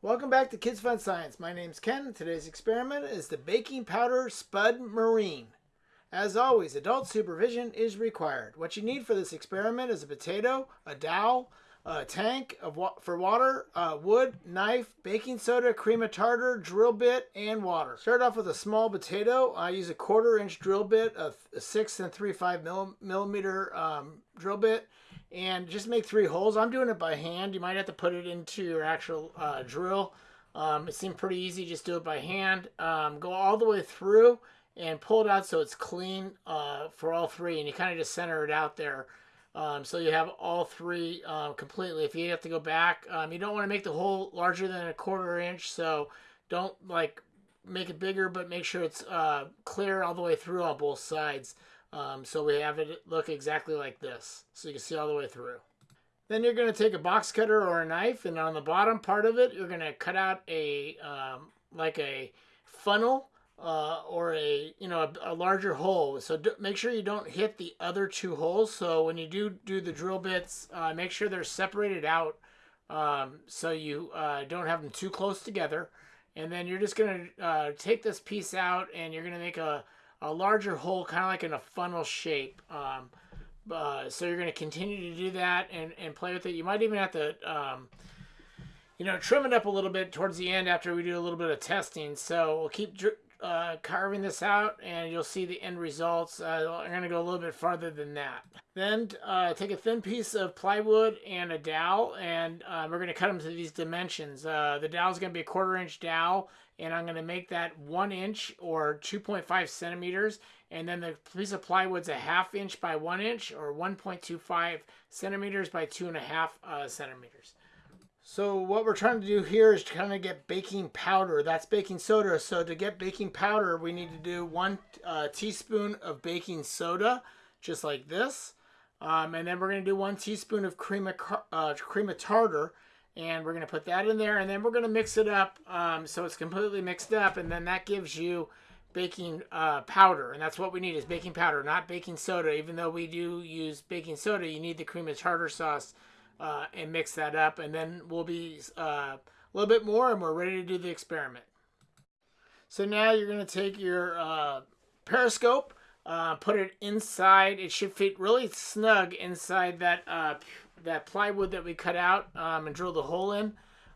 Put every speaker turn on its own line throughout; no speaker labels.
Welcome back to Kids Fun Science. My name's Ken. Today's experiment is the baking powder Spud Marine. As always, adult supervision is required. What you need for this experiment is a potato, a dowel, a tank of wa for water, uh, wood, knife, baking soda, cream of tartar, drill bit, and water. Start off with a small potato. I use a quarter inch drill bit, a, a six and three five millimeter um, drill bit, and just make three holes. I'm doing it by hand. You might have to put it into your actual uh, drill. Um, it seemed pretty easy. Just do it by hand. Um, go all the way through and pull it out so it's clean uh, for all three, and you kind of just center it out there. Um, so you have all three um, completely. If you have to go back, um, you don't want to make the hole larger than a quarter inch, so don't like make it bigger, but make sure it's uh, clear all the way through on both sides. Um, so we have it look exactly like this, so you can see all the way through. Then you're going to take a box cutter or a knife, and on the bottom part of it, you're going to cut out a um, like a funnel uh, or a you know a, a larger hole. So make sure you don't hit the other two holes. So when you do do the drill bits, uh, make sure they're separated out um, so you uh, don't have them too close together. And then you're just gonna uh, take this piece out and you're gonna make a, a larger hole, kind of like in a funnel shape. Um, uh, so you're gonna continue to do that and, and play with it. You might even have to um, you know, trim it up a little bit towards the end after we do a little bit of testing. So we'll keep uh, carving this out and you'll see the end results. Uh, I'm going to go a little bit farther than that. Then uh, take a thin piece of plywood and a dowel and uh, we're going to cut them to these dimensions. Uh, the dowel is going to be a quarter inch dowel and I'm going to make that one inch or 2.5 centimeters and then the piece of plywood's a half inch by one inch or 1.25 centimeters by two and a half uh, centimeters. So what we're trying to do here is to kind of get baking powder. That's baking soda. So to get baking powder, we need to do one uh, teaspoon of baking soda, just like this. Um, and then we're going to do one teaspoon of cream of, uh, cream of tartar. And we're going to put that in there. And then we're going to mix it up um, so it's completely mixed up. And then that gives you baking uh, powder. And that's what we need is baking powder, not baking soda. Even though we do use baking soda, you need the cream of tartar sauce uh, and mix that up. And then we'll be uh, a little bit more and we're ready to do the experiment. So now you're going to take your uh, periscope, uh, put it inside. It should fit really snug inside that uh, that plywood that we cut out um, and drill the hole in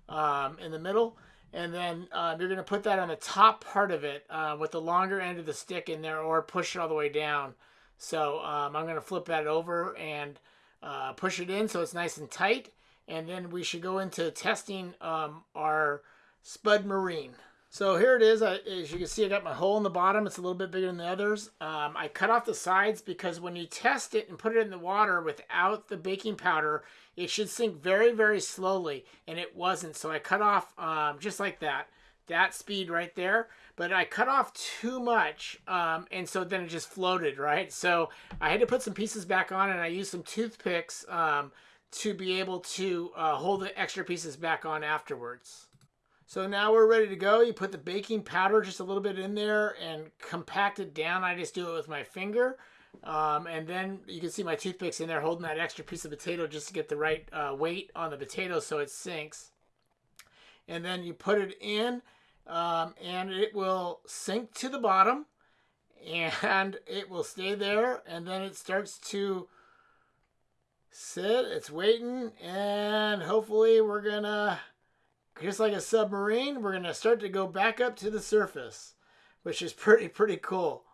um, in the middle. And then uh, you're going to put that on the top part of it with the longer end of the stick in there or push it all the way down. So um, I'm going to flip that over and uh, push it in so it's nice and tight. And then we should go into testing um, our Spud Marine. So here it is. I, as you can see, I got my hole in the bottom. It's a little bit bigger than the others. Um, I cut off the sides because when you test it and put it in the water without the baking powder, it should sink very, very slowly. And it wasn't. So I cut off um, just like that that speed right there but I cut off too much um, and so then it just floated right? So I had to put some pieces back on and I used some toothpicks um, to be able to uh, hold the extra pieces back on afterwards. So now we're ready to go. You put the baking powder just a little bit in there and compact it down. I just do it with my finger um, and then you can see my toothpicks in there holding that extra piece of potato just to get the right uh, weight on the potato so it sinks and then you put it in um, and it will sink to the bottom and it will stay there and then it starts to sit. It's waiting and hopefully we're gonna just like a submarine we're gonna start to go back up to the surface which is pretty pretty cool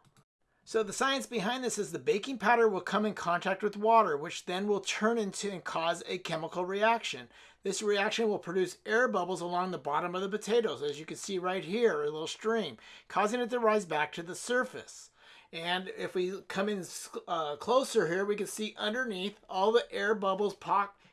so the science behind this is the baking powder will come in contact with water, which then will turn into and cause a chemical reaction. This reaction will produce air bubbles along the bottom of the potatoes, as you can see right here, a little stream, causing it to rise back to the surface. And if we come in uh, closer here, we can see underneath all the air bubbles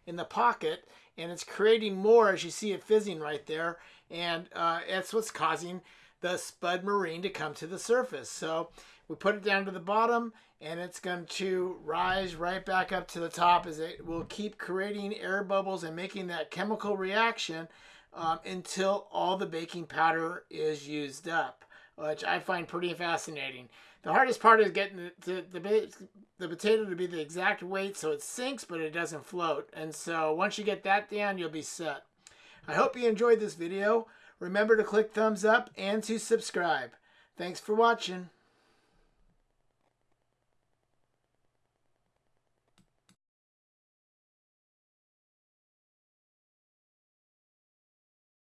in the pocket, and it's creating more as you see it fizzing right there. And uh, that's what's causing the spud marine to come to the surface. So we put it down to the bottom and it's going to rise right back up to the top as it will keep creating air bubbles and making that chemical reaction um, until all the baking powder is used up, which I find pretty fascinating. The hardest part is getting the, the, the, the potato to be the exact weight so it sinks but it doesn't float. And so once you get that down, you'll be set. I hope you enjoyed this video. Remember to click thumbs up and to subscribe. Thanks for watching.